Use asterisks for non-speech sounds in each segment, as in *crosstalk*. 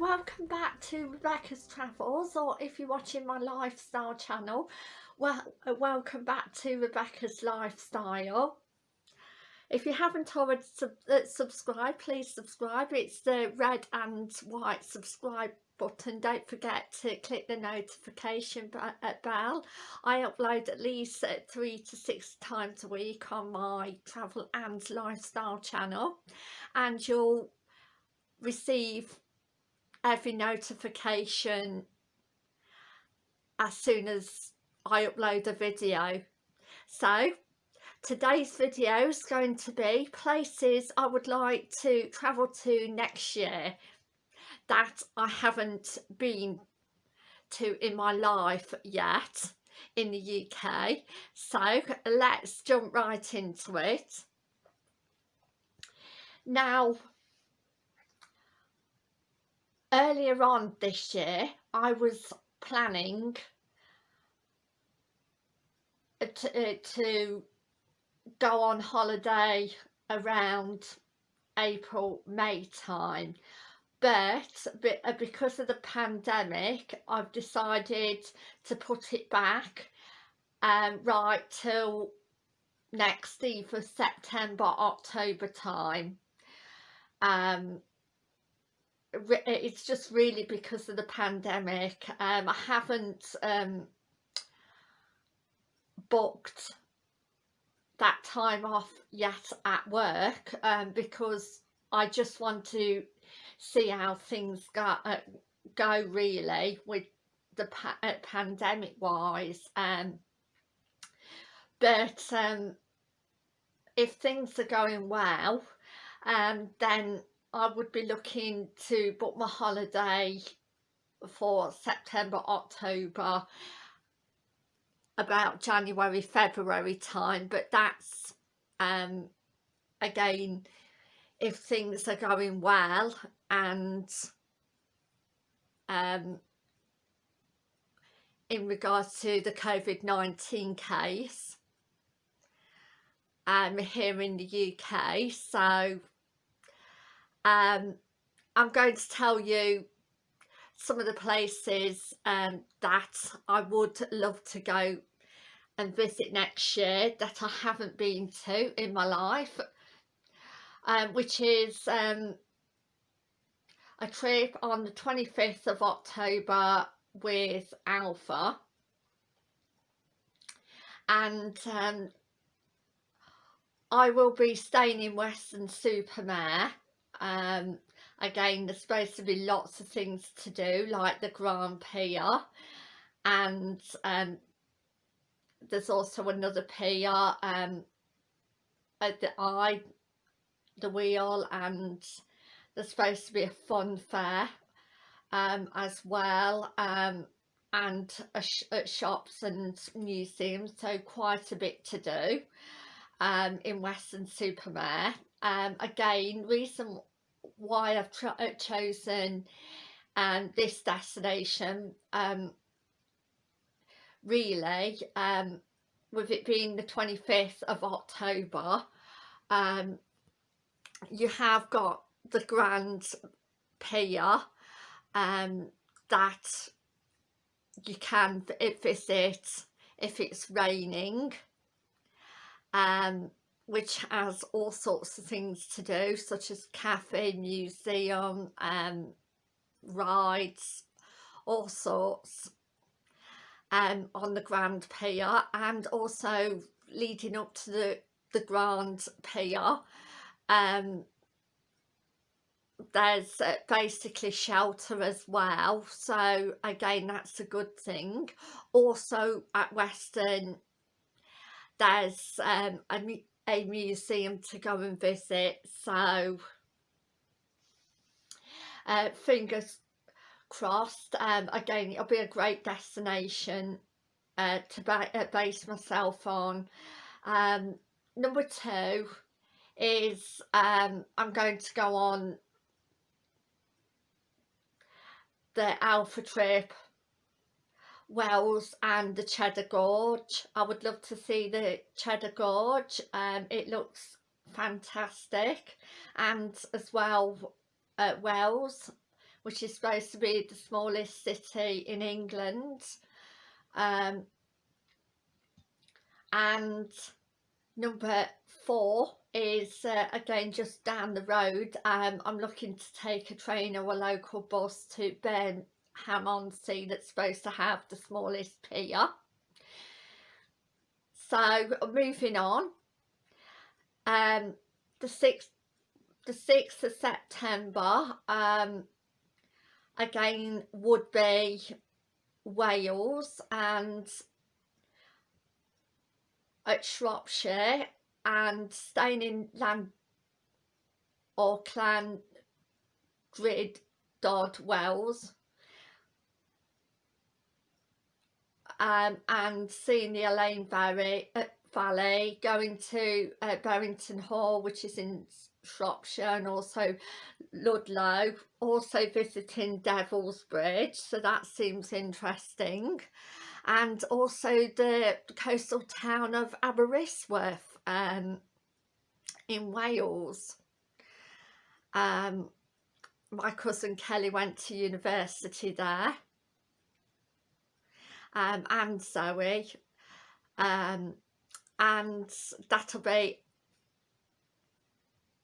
welcome back to Rebecca's Travels or if you're watching my lifestyle channel well uh, welcome back to Rebecca's Lifestyle. If you haven't already sub uh, subscribed please subscribe. It's the red and white subscribe button. Don't forget to click the notification uh, bell. I upload at least three to six times a week on my travel and lifestyle channel and you'll receive every notification as soon as I upload a video. So today's video is going to be places I would like to travel to next year that I haven't been to in my life yet in the UK. So let's jump right into it. Now earlier on this year I was planning to, uh, to go on holiday around April May time. But uh, because of the pandemic I've decided to put it back um, right till next either September October time. Um, it's just really because of the pandemic. Um, I haven't um, booked that time off yet at work um, because I just want to see how things go, uh, go really with the pa uh, pandemic wise um, but um, if things are going well um, then I would be looking to book my holiday for September, October, about January, February time, but that's um, again if things are going well and um, in regards to the COVID-19 case um, here in the UK so um, I'm going to tell you some of the places um, that I would love to go and visit next year that I haven't been to in my life um, which is um, a trip on the 25th of October with Alpha. And um, I will be staying in Weston-super-Mare um, again there's supposed to be lots of things to do like the Grand Pier and um, there's also another pier um, at the eye the wheel and there's supposed to be a fun fair um, as well um, and sh shops and museums so quite a bit to do um, in Weston-super-Mare um, again reason why I've uh, chosen um, this destination um, really um, with it being the 25th of October um, you have got the Grand Pier um, that you can visit if it's raining um, which has all sorts of things to do such as cafe, museum, um, rides, all sorts um, on the Grand Pier and also leading up to the, the Grand Pier um, there's uh, basically shelter as well so again that's a good thing. Also at Weston there's um, a a museum to go and visit so uh, fingers crossed. Um, again it'll be a great destination uh, to ba uh, base myself on. Um, number two is um, I'm going to go on the Alpha trip Wells and the Cheddar Gorge. I would love to see the Cheddar Gorge. Um, it looks fantastic. And as well, uh, Wells, which is supposed to be the smallest city in England um, and number four is uh, again just down the road um, I'm looking to take a train or a local bus to Burnham on Sea that's supposed to have the smallest pier so moving on. Um, the 6th the 6th of September um, again would be Wales and at Shropshire and staying in Land or Clan Grid Dodd Wells um, and seeing the Elan Valley, uh, Valley going to uh, Berrington Hall which is in Shropshire and also Ludlow also visiting Devil's Bridge so that seems interesting and also the coastal town of Aberystwyth um, in Wales. Um, my cousin Kelly went to university there um, and Zoe um, and that'll be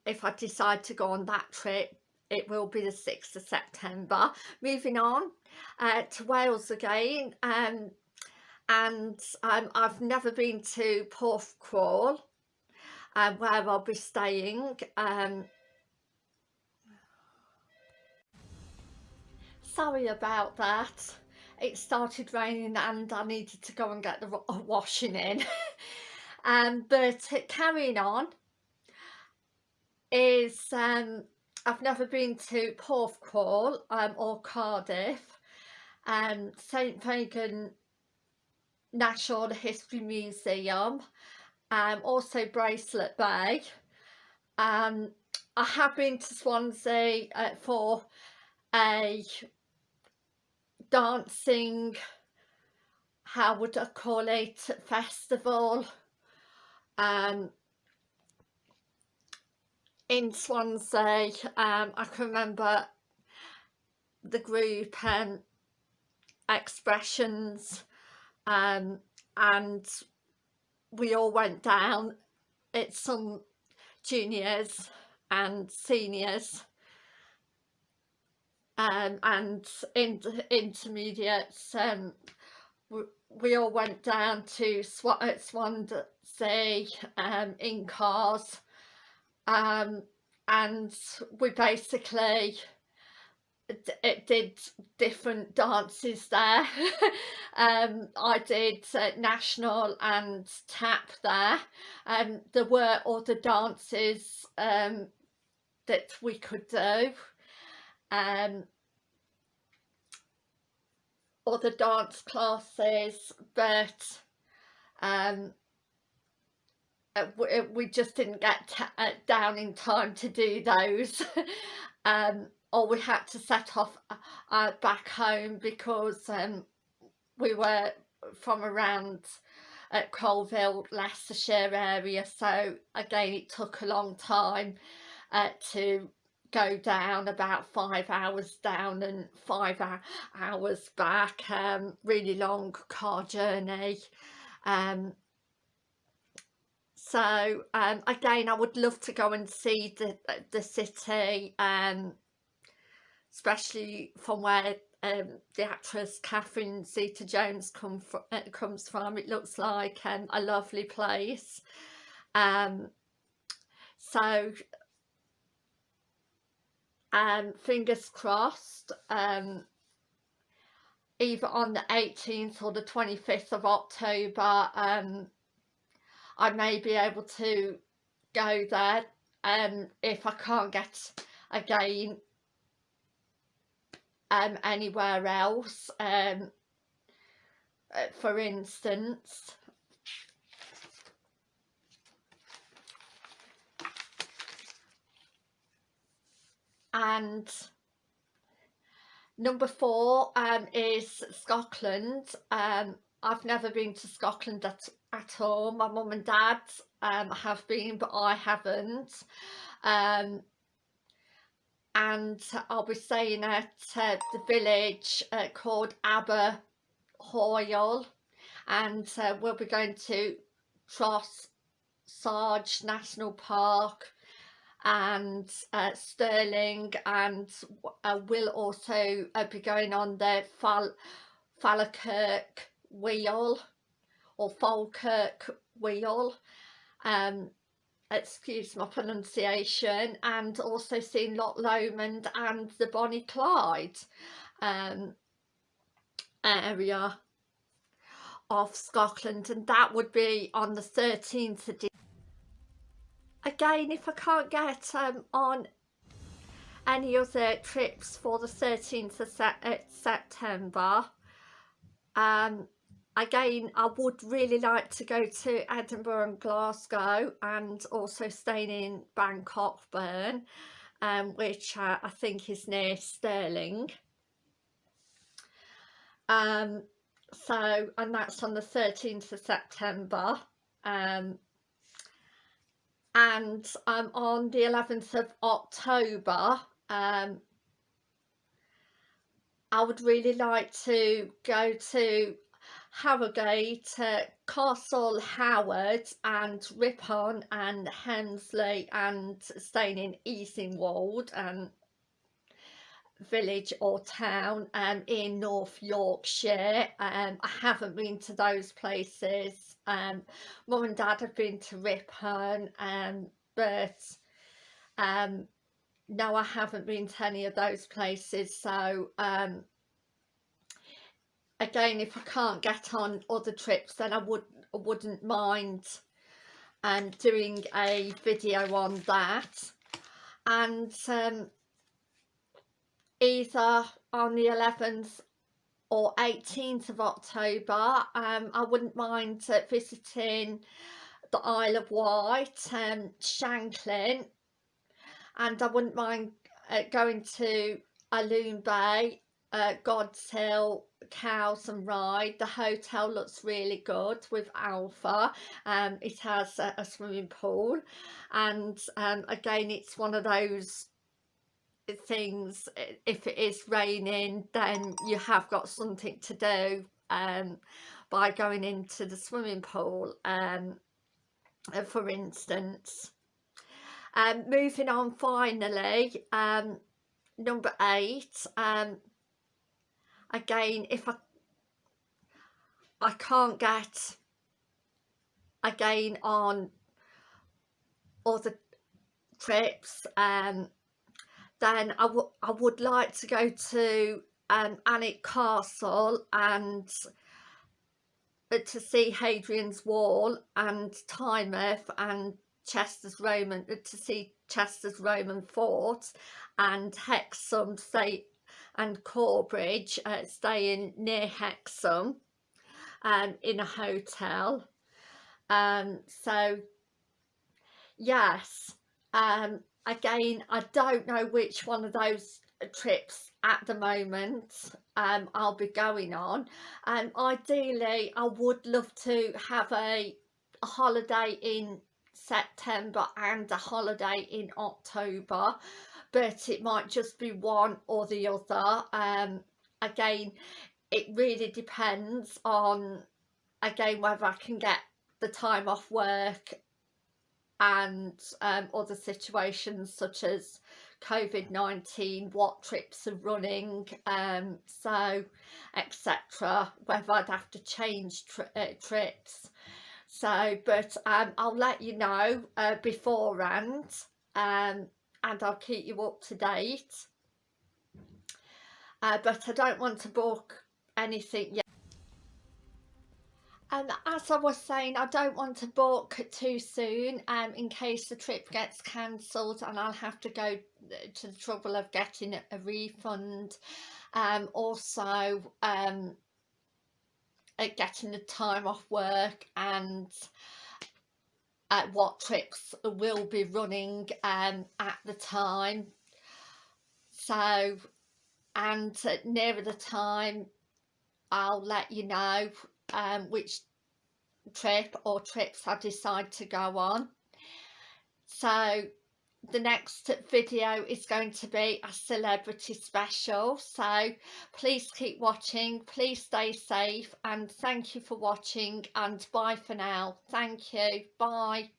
if I decide to go on that trip it will be the 6th of September. Moving on uh, to Wales again um, and um, I've never been to Porthcawl um, where I'll be staying um, sorry about that it started raining and I needed to go and get the *laughs* washing in. *laughs* Um, but carrying on is um, I've never been to Porthcawl um, or Cardiff. Um, St Fagan National History Museum um, also Bracelet Bay. Um, I have been to Swansea uh, for a dancing how would I call it festival um, in Swansea um, I can remember the group um, expressions um, and we all went down it's some juniors and seniors um, and in intermediates um, we, all went down to Sw Swansea um, in cars um, and we basically it did different dances there. *laughs* Um i did uh, national and tap there. And um, there were other dances um that we could do um other dance classes but um uh, we just didn't get uh, down in time to do those. *laughs* Um or we had to set off uh, uh, back home because um, we were from around at Coalville, Leicestershire area. So again it took a long time uh, to go down about five hours down and five hours back um, really long car journey um, so um, again I would love to go and see the the city um, especially from where um, the actress Catherine Zeta-Jones come from, uh, comes from. It looks like um, a lovely place. Um, so, um, fingers crossed, um, either on the 18th or the 25th of October, um, I may be able to go there um, if I can't get again um, anywhere else um, uh, for instance and number four um, is Scotland. Um, I've never been to Scotland at, at all. My mum and dad um, have been but I haven't. Um, and I'll be staying at uh, the village uh, called Aber Hoyle and uh, we'll be going to Tross Sarge National Park and uh, Stirling and uh, we'll also uh, be going on the Fal Falkirk wheel or Falkirk wheel. Um excuse my pronunciation and also seeing Loch Lomond and the Bonnie Clyde um area of Scotland and that would be on the 13th of again if I can't get um, on any other trips for the 13th of Se uh, September um, again I would really like to go to Edinburgh and Glasgow and also staying in Bannockburn um, which uh, I think is near Stirling. Um, so and that's on the 13th of September um, and um, on the 11th of October um, I would really like to go to Harrogate, uh, Castle Howard and Ripon and Helmsley and staying in Easingwold and village or town um, in North Yorkshire. Um, I haven't been to those places. Um, Mum and Dad have been to Ripon, um, but um, no, I haven't been to any of those places. So um, again, if I can't get on other trips, then I would I wouldn't mind um, doing a video on that. And um, either on the 11th or 18th of October um, I wouldn't mind uh, visiting the Isle of Wight, um, Shanklin and I wouldn't mind uh, going to Alum Bay, uh, Godshill, Cowes and Ryde. The hotel looks really good with Alpha. Um, it has a, a swimming pool and um, again it's one of those things if it is raining then you have got something to do um, by going into the swimming pool um, uh, for instance. Um, moving on finally um, number eight um, again if I I can't get again on other trips um then I, I would like to go to um, Alnwick Castle and uh, to see Hadrian's Wall and Tynemouth and Chesters Roman uh, to see Chesters Roman fort and Hexham stay and Corbridge uh, staying near Hexham um, in a hotel. Um, so yes um, again I don't know which one of those trips at the moment um, I'll be going on. And um, ideally I would love to have a, a holiday in September and a holiday in October but it might just be one or the other. Um, again it really depends on again whether I can get the time off work and um, other situations such as COVID-19, what trips are running, um, so etc, whether I'd have to change tri uh, trips. So, but um, I'll let you know uh, beforehand um, and I'll keep you up to date. Uh, but I don't want to book anything yet. And as I was saying, I don't want to book too soon um, in case the trip gets cancelled and I'll have to go to the trouble of getting a refund. Um, also, um, getting the time off work and uh, what trips will be running um, at the time. So, and uh, nearer the time, I'll let you know um, which trip or trips I decide to go on. So the next video is going to be a celebrity special. So please keep watching please stay safe and thank you for watching and bye for now. Thank you. Bye